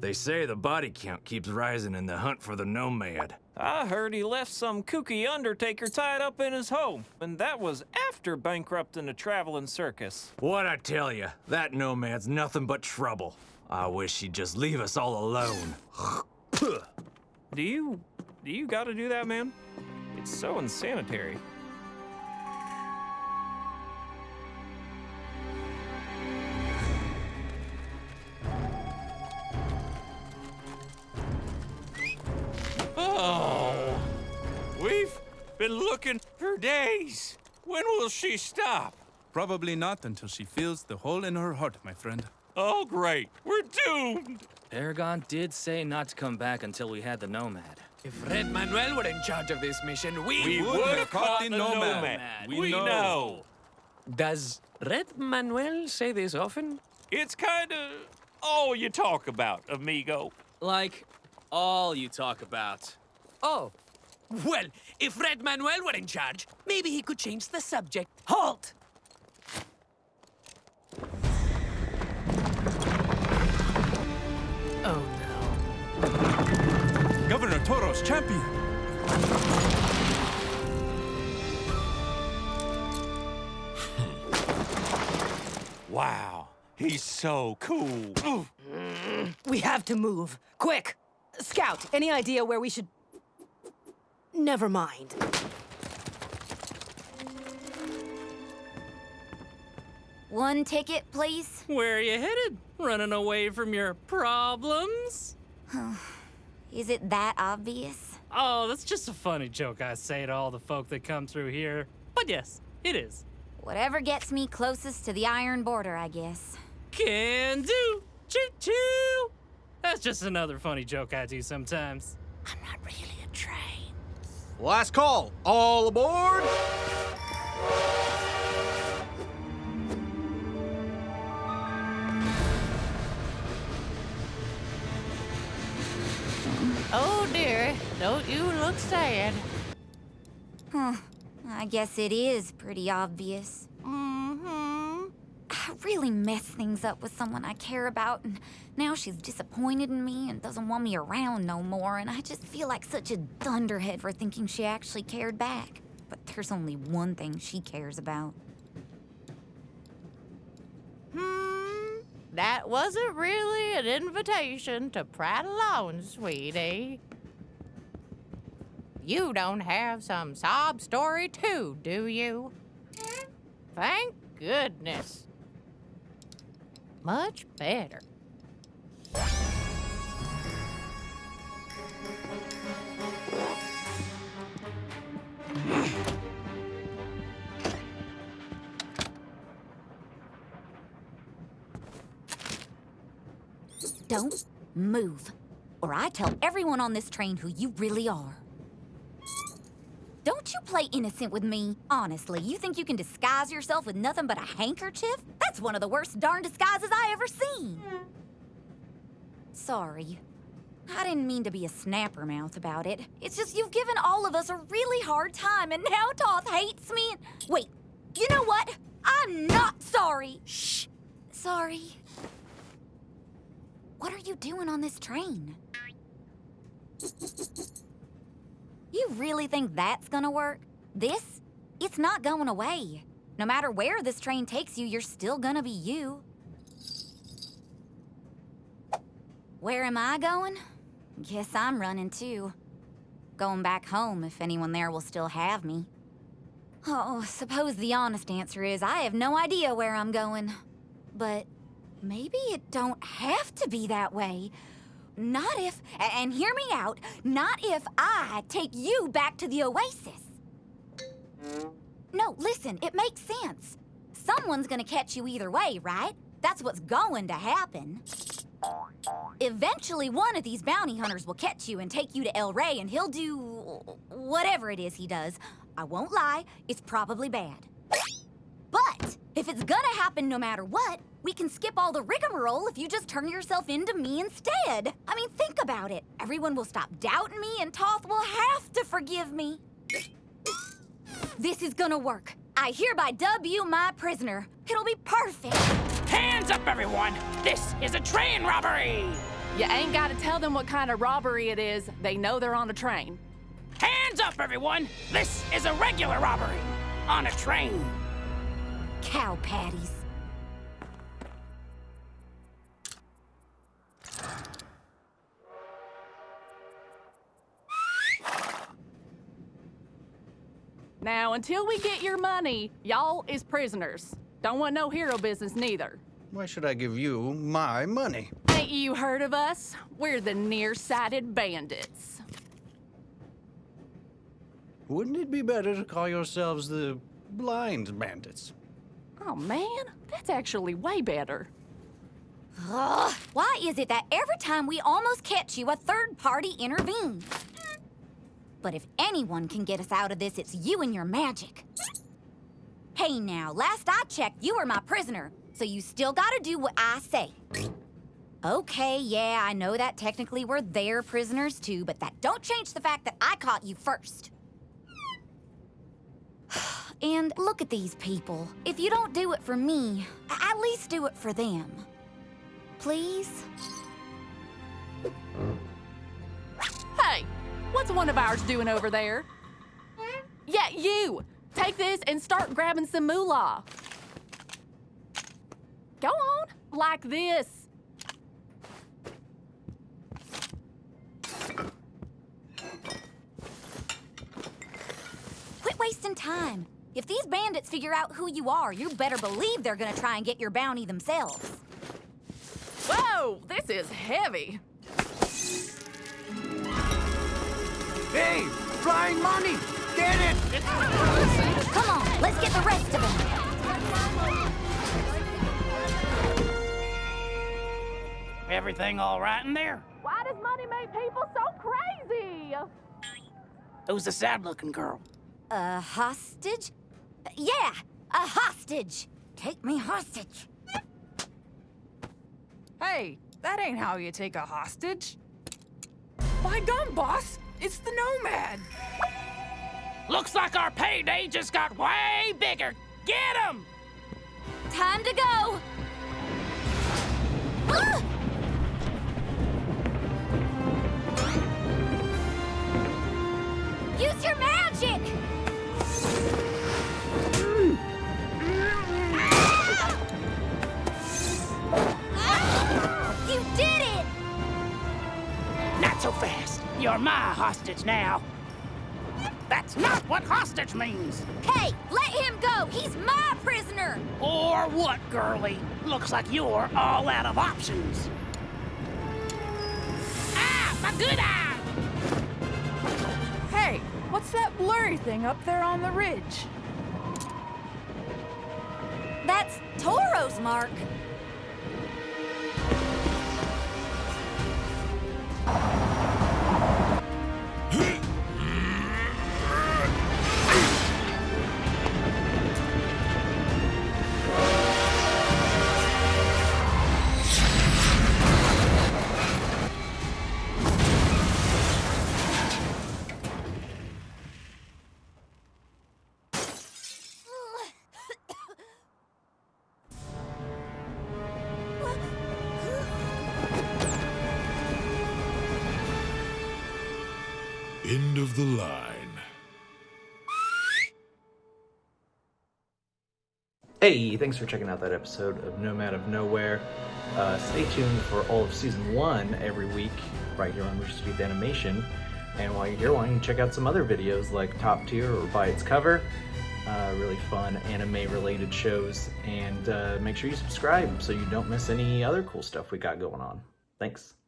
They say the body count keeps rising in the hunt for the nomad. I heard he left some kooky undertaker tied up in his home, and that was after bankrupting a traveling circus. What I tell you, that nomad's nothing but trouble. I wish he'd just leave us all alone. Do you... do you gotta do that, man? It's so insanitary. Been looking for days. When will she stop? Probably not until she feels the hole in her heart, my friend. Oh, great. We're doomed. Paragon did say not to come back until we had the Nomad. If Red Manuel were in charge of this mission, we, We would would have have caught caught the the nomad. nomad. We We know. know. Does Red Manuel say this often? It's kind of all you talk about, amigo. Like, all you talk about. Oh. Well, if Red Manuel were in charge, maybe he could change the subject. Halt! Oh no. Governor Toro's champion. Hmm. Wow, he's so cool. We have to move. Quick! Skout, any idea where we should... Never mind. One ticket, please. Where are you headed? Running away from your problems? Is it that obvious? Oh, that's just a funny joke I say to all the folk that come through here. But yes, it is. Whatever gets me closest to the iron border, I guess. Can do. Choo choo. That's just another funny joke I do sometimes. I'm not really a train. Last call. All aboard. Oh dear, don't you look sad. Huh. I guess it is pretty obvious. Really messed things up with someone I care about, and now she's disappointed in me and doesn't want me around no more, and I just feel like such a dunderhead for thinking she actually cared back. But there's only one thing she cares about. Hmm. That wasn't really an invitation to prattle on, sweetie. You don't have some sob story too, do you? Thank goodness. Much better. Don't move, or I tell everyone on this train who you really are. You play innocent with me. Honestly, you think you can disguise yourself with nothing but a handkerchief? That's one of the worst darn disguises I ever seen. Sorry. I didn't mean to be a snapper mouth about it. It's just you've given all of us a really hard time, and now Toth hates me. Wait, you know what? I'm not sorry. Shh. Sorry. What are you doing on this train? You really think that's gonna work? This? It's not going away. No matter where this train takes you, you're still gonna be you. Where am I going? Guess I'm running too. Going back home if anyone there will still have me. Oh, suppose the honest answer is I have no idea where I'm going. But maybe it don't have to be that way. Not if, and hear me out, not if I take you back to the Oasis. No, listen, it makes sense. Someone's gonna catch you either way, right? That's what's going to happen. Eventually, one of these bounty hunters will catch you and take you to El Rey, and he'll do whatever it is he does. I won't lie, it's probably bad. But if it's gonna happen no matter what, we can skip all the rigmarole if you just turn yourself into me instead. I mean, think about it. Everyone will stop doubting me, and Toth will have to forgive me. This is gonna work. I hereby dub you my prisoner. It'll be perfect. Hands up, everyone! This is a train robbery! You ain't got to tell them what kind of robbery it is. They know they're on a train. Hands up, everyone! This is a regular robbery on a train. Cow patties. Now, until we get your money, y'all is prisoners. Don't want no hero business neither. Why should I give you my money? Ain't you heard of us? We're the nearsighted bandits. Wouldn't it be better to call yourselves the blind bandits? Oh man, that's actually way better. Ugh, why is it that every time we almost catch you, a third party intervenes? But if anyone can get us out of this, it's you and your magic. Hey now, last I checked, you were my prisoner, so you still gotta do what I say. Okay, yeah, I know that technically we're their prisoners too, but that don't change the fact that I caught you first. And look at these people. If you don't do it for me, at least do it for them. Please? Hey, what's one of ours doing over there? Yeah, you! Take this and start grabbing some moolah. Go on, like this. Quit wasting time. If these bandits figure out who you are, you better believe they're gonna try and get your bounty themselves. Whoa, this is heavy. Hey, flying money! Get it! Come on, let's get the rest of them. Everything all right in there? Why does money make people so crazy? Who's the sad-looking girl? A hostage? Yeah, a hostage. Take me hostage. Hey, that ain't how you take a hostage. By gum, boss! It's the Nomad! Looks like our payday just got way bigger. Get him! Time to go. Ah! Use your magic! Not so fast. You're my hostage now. That's not what hostage means. Hey, let him go! He's my prisoner! Or what, girlie? Looks like you're all out of options. Ah, my good eye! Hey, what's that blurry thing up there on the ridge? That's Toro's mark. End of the line. Hey, thanks for checking out that episode of Nomad of Nowhere. Uh, stay tuned for all of season one every week, right here on Rooster Teeth Animation. And while you're here, why don't you check out some other videos like Top Tier or By Its Cover? Uh, really fun anime related shows. And uh, make sure you subscribe so you don't miss any other cool stuff we got going on. Thanks.